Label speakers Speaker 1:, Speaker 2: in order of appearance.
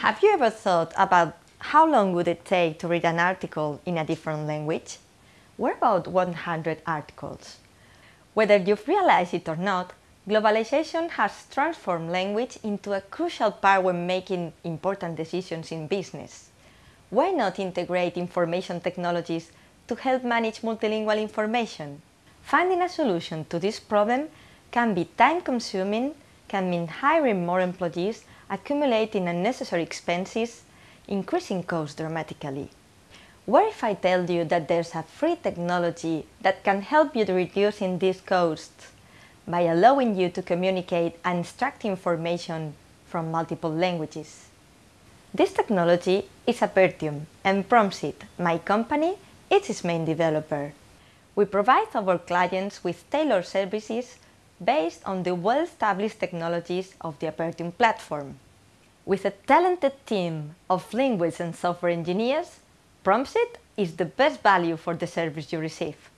Speaker 1: Have you ever thought about how long would it take to read an article in a different language? What about 100 articles? Whether you've realized it or not, globalization has transformed language into a crucial part when making important decisions in business. Why not integrate information technologies to help manage multilingual information? Finding a solution to this problem can be time-consuming, can mean hiring more employees, accumulating unnecessary expenses, increasing costs dramatically. What if I tell you that there's a free technology that can help you to reducing these costs by allowing you to communicate and extract information from multiple languages? This technology is Apertium and Prompsit, my company, is its main developer. We provide our clients with tailored services based on the well-established technologies of the Apertium platform. With a talented team of linguists and software engineers, Prompsit is the best value for the service you receive.